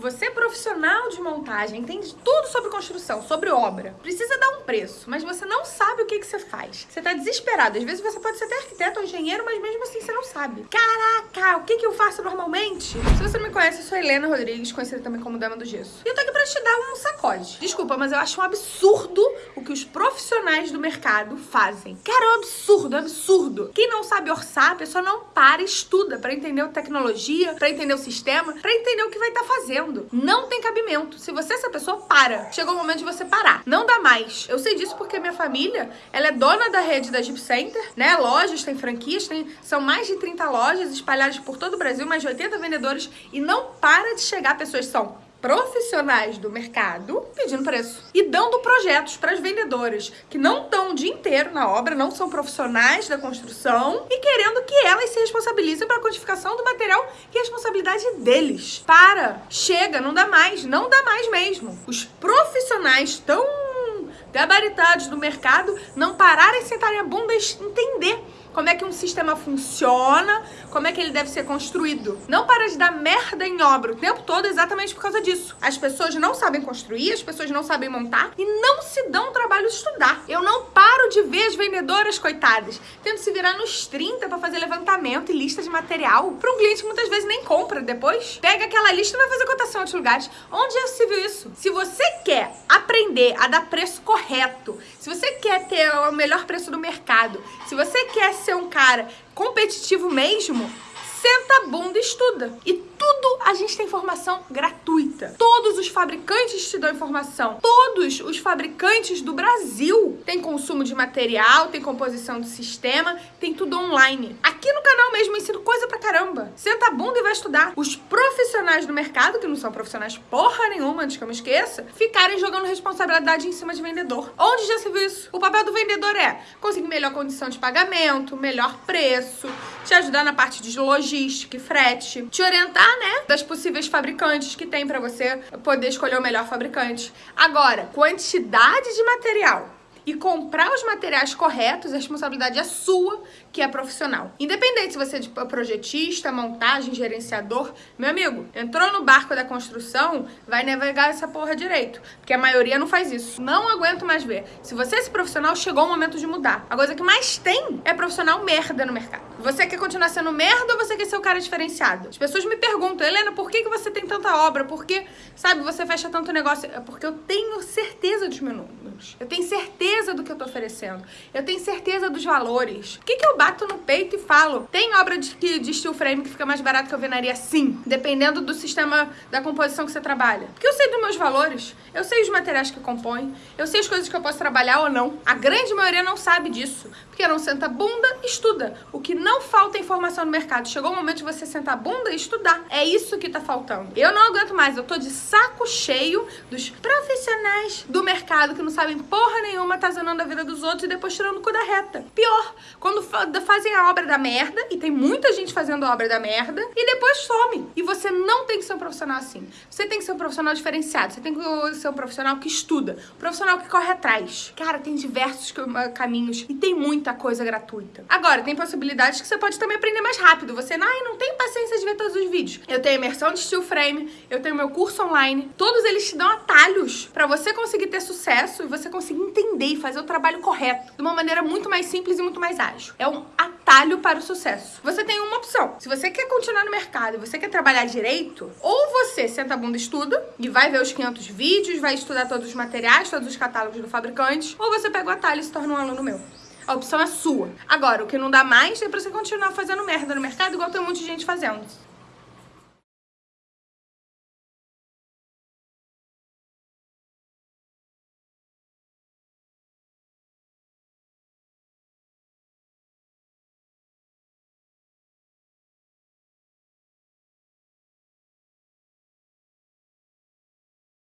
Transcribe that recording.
Você é profissional de montagem, entende tudo sobre construção, sobre obra. Precisa dar um preço, mas você não sabe o que, que você faz. Você tá desesperado. Às vezes você pode ser até arquiteto ou engenheiro, mas mesmo assim você não sabe. Caraca, o que, que eu faço normalmente? Se você não me conhece, eu sou Helena Rodrigues, conhecida também como Dama do Gesso. E eu tô aqui pra te dar um Desculpa, mas eu acho um absurdo o que os profissionais do mercado fazem. Cara, é um absurdo, é um absurdo. Quem não sabe orçar, a pessoa não para e estuda pra entender a tecnologia, pra entender o sistema, pra entender o que vai estar tá fazendo. Não tem cabimento. Se você é essa pessoa, para. Chegou o momento de você parar. Não dá mais. Eu sei disso porque minha família, ela é dona da rede da Jeep Center, né? Lojas, tem franquias, tem, são mais de 30 lojas espalhadas por todo o Brasil, mais de 80 vendedores e não para de chegar pessoas são profissionais do mercado pedindo preço e dando projetos para as vendedoras que não estão o dia inteiro na obra, não são profissionais da construção e querendo que elas se responsabilizem pela quantificação do material que é responsabilidade deles. Para! Chega, não dá mais, não dá mais mesmo. Os profissionais tão gabaritados do mercado não pararem, sentarem a bunda e entender como é que um sistema funciona, como é que ele deve ser construído. Não para de dar merda em obra o tempo todo exatamente por causa disso. As pessoas não sabem construir, as pessoas não sabem montar e não se dão o trabalho de estudar. Eu não paro de ver as vendedoras, coitadas, tendo se virar nos 30 para fazer levantamento e lista de material para um cliente que muitas vezes nem compra depois. Pega aquela lista e vai fazer cotação em outros lugares. Onde já se viu isso? Se você quer aprender a dar preço correto, se você quer ter o melhor preço do mercado, se você quer ser um cara competitivo mesmo, senta a bunda e estuda. E tudo a gente tem informação gratuita. Todos os fabricantes te dão informação. Todos os fabricantes do Brasil têm consumo de material, tem composição do sistema, tem tudo online. Aqui no canal mesmo eu ensino coisa pra caramba. Senta a bunda e vai estudar. Os profissionais do mercado, que não são profissionais porra nenhuma, antes que eu me esqueça, ficarem jogando responsabilidade em cima de vendedor. Onde já se viu isso? O papel do vendedor é conseguir melhor condição de pagamento, melhor preço, te ajudar na parte de logística e frete, te orientar, né, das possíveis fabricantes que tem para você poder escolher o melhor fabricante. Agora, quantidade de material e comprar os materiais corretos, a responsabilidade é sua, que é profissional. Independente se você é de projetista, montagem, gerenciador, meu amigo, entrou no barco da construção, vai navegar essa porra direito, porque a maioria não faz isso. Não aguento mais ver. Se você é esse profissional, chegou o momento de mudar. A coisa que mais tem é profissional merda no mercado. Você quer continuar sendo merda ou você quer ser o cara diferenciado? As pessoas me perguntam, Helena, por que, que você tem tanta obra? Por que, sabe, você fecha tanto negócio? É porque eu tenho certeza dos meus números. Eu tenho certeza do que eu tô oferecendo. Eu tenho certeza dos valores. O que, que eu bato no peito e falo? Tem obra de, de steel frame que fica mais barato que alvenaria? Sim. Dependendo do sistema da composição que você trabalha. Porque eu sei dos meus valores. Eu sei os materiais que compõem. Eu sei as coisas que eu posso trabalhar ou não. A grande maioria não sabe disso. Porque não senta bunda estuda. O que não falta é informação no mercado. Chegou o momento de você sentar bunda e estudar. É isso que tá faltando. Eu não aguento mais. Eu tô de saco cheio dos profissionais do mercado que não sabem porra nenhuma, tá a vida dos outros e depois tirando o cu da reta. Pior, quando fazem a obra da merda, e tem muita gente fazendo a obra da merda, e depois some. E você não tem que ser um profissional assim. Você tem que ser um profissional diferenciado. Você tem que ser um profissional que estuda. Um profissional que corre atrás. Cara, tem diversos caminhos e tem muita coisa gratuita. Agora, tem possibilidades que você pode também aprender mais rápido. Você ai, não tem paciência de ver todos os vídeos. Eu tenho imersão de steel frame, eu tenho meu curso online. Todos eles te dão atalhos para você conseguir ter sucesso e você conseguir entender e fazer o trabalho correto de uma maneira muito mais simples e muito mais ágil. É um atalho para o sucesso. Você tem uma opção. Se você quer continuar no mercado e você quer trabalhar direito, ou você senta a bunda e estuda e vai ver os 500 vídeos, vai estudar todos os materiais, todos os catálogos do fabricante, ou você pega o atalho e se torna um aluno meu. A opção é sua. Agora, o que não dá mais é pra você continuar fazendo merda no mercado igual tem um monte de gente fazendo.